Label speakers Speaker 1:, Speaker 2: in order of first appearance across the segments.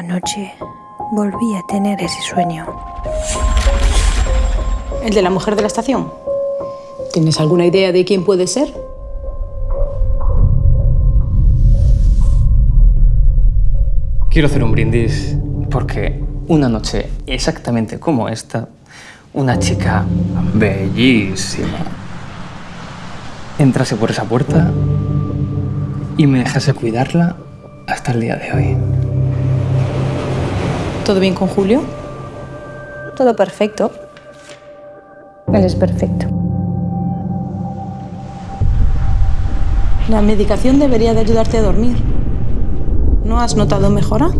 Speaker 1: Anoche volví a tener ese sueño.
Speaker 2: ¿El de la mujer de la estación? ¿Tienes alguna idea de quién puede ser?
Speaker 3: Quiero hacer un brindis porque una noche exactamente como esta, una chica bellísima entrase por esa puerta y me dejase cuidarla hasta el día de hoy.
Speaker 2: ¿Todo bien con Julio?
Speaker 1: Todo perfecto. Él es perfecto.
Speaker 2: La medicación debería de ayudarte a dormir. ¿No has notado mejora?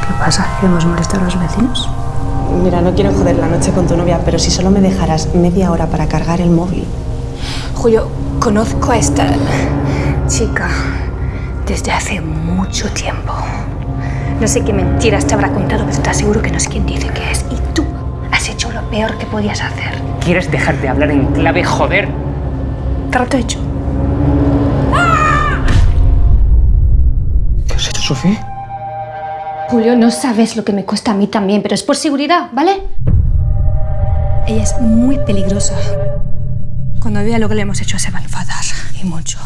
Speaker 1: ¿Qué pasa? ¿Queremos molestar a los vecinos?
Speaker 4: Mira, no quiero joder la noche con tu novia, pero si solo me dejaras media hora para cargar el móvil.
Speaker 1: Julio, conozco a esta chica desde hace mucho tiempo. No sé qué mentiras te habrá contado, pero te aseguro que no es quien dice que es. Y tú has hecho lo peor que podías hacer.
Speaker 3: ¿Quieres dejar de hablar en clave, joder?
Speaker 1: Trato hecho.
Speaker 3: ¿Qué has hecho, Sofía?
Speaker 5: Julio, no sabes lo que me cuesta a mí también, pero es por seguridad, ¿vale?
Speaker 1: Ella es muy peligrosa. Cuando vea lo que le hemos hecho se va a enfadar. Y mucho.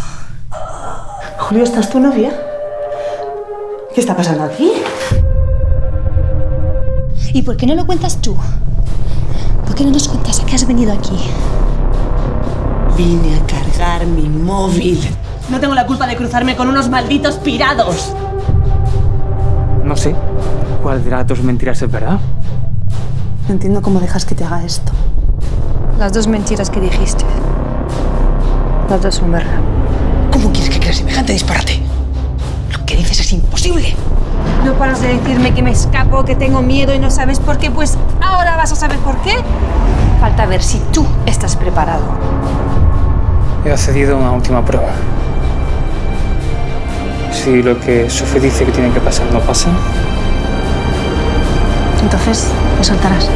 Speaker 4: Julio, ¿estás tu novia? ¿Qué está pasando aquí?
Speaker 5: ¿Y por qué no lo cuentas tú? ¿Por qué no nos cuentas a qué has venido aquí?
Speaker 4: Vine a cargar mi móvil. No tengo la culpa de cruzarme con unos malditos pirados.
Speaker 3: No sé. ¿Cuál de las dos mentiras es verdad?
Speaker 4: No entiendo cómo dejas que te haga esto.
Speaker 1: Las dos mentiras que dijiste. Las dos son verdad.
Speaker 6: ¿Cómo quieres que creas semejante disparate? Lo que dices es imposible.
Speaker 1: No paras de decirme que me escapo, que tengo miedo y no sabes por qué, pues ahora vas a saber por qué. Falta ver si tú estás preparado.
Speaker 3: He accedido a una última prueba. Si lo que Sofía dice que tiene que pasar no pasa,
Speaker 1: Entonces, me soltarás.